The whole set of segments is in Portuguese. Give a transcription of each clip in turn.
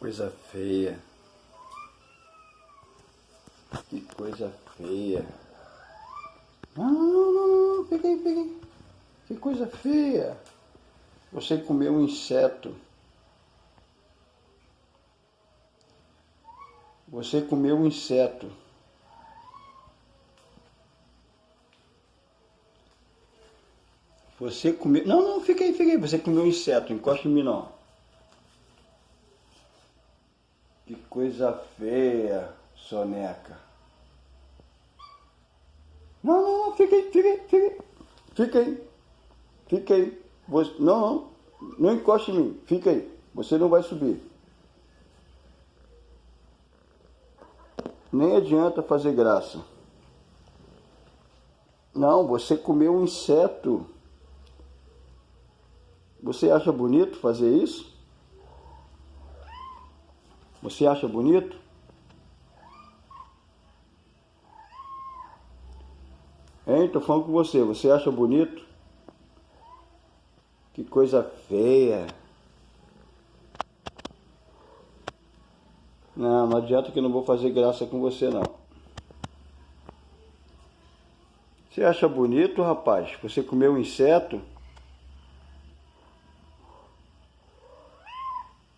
coisa feia. Que coisa feia. Não, não, não, não, peguei, peguei. Que coisa feia. Você comeu um inseto. Você comeu um inseto. Você comeu... Não, não, fica aí, fica aí. Você comeu um inseto. Encosta em mim, não. Que coisa feia, soneca. Não, não, não, fica aí, fica aí, fica aí. Fica aí. Fica aí. Você, não, não, não encoste em mim. Fica aí. Você não vai subir. Nem adianta fazer graça. Não, você comeu um inseto. Você acha bonito fazer isso? Você acha bonito? Hein? Tô falando com você. Você acha bonito? Que coisa feia. Não, não adianta que eu não vou fazer graça com você não. Você acha bonito, rapaz? Você comeu um inseto?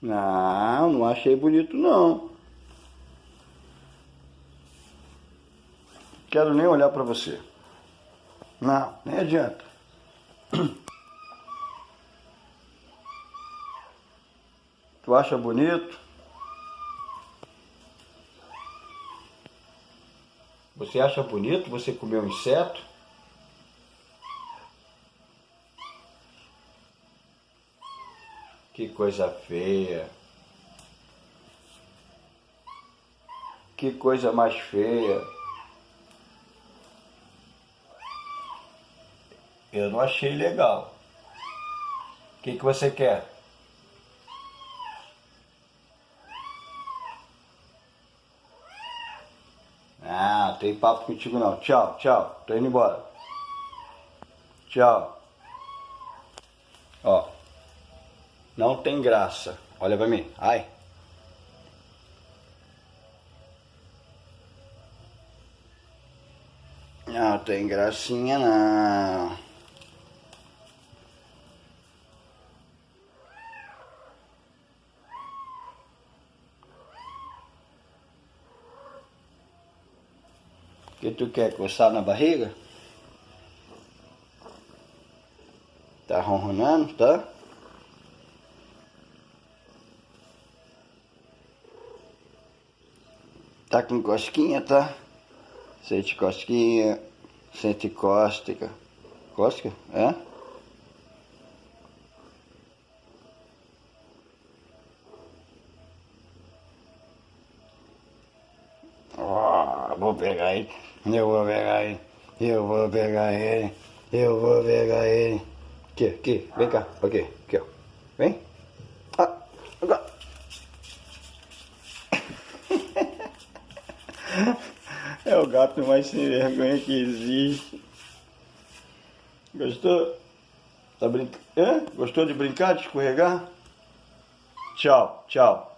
Não, não achei bonito não. Quero nem olhar para você. Não, nem adianta. Tu acha bonito? Você acha bonito você comer um inseto? Que coisa feia. Que coisa mais feia. Eu não achei legal. O que, que você quer? Ah, tem papo contigo não. Tchau, tchau. Tô indo embora. Tchau. Ó. Não tem graça. Olha pra mim. Ai. Não tem gracinha não. que tu quer coçar na barriga? Tá ronronando, tá? Tá com cosquinha, tá? Sente cosquinha, sente cóstica. Cóstica? É? Oh, vou pegar ele, eu vou pegar ele, eu vou pegar ele, eu vou pegar ele. Aqui, aqui, vem cá, aqui, aqui, ó. Vem. Ah, agora. É o gato mais sem vergonha que existe. Gostou? Tá brincando? Gostou de brincar, de escorregar? Tchau, tchau.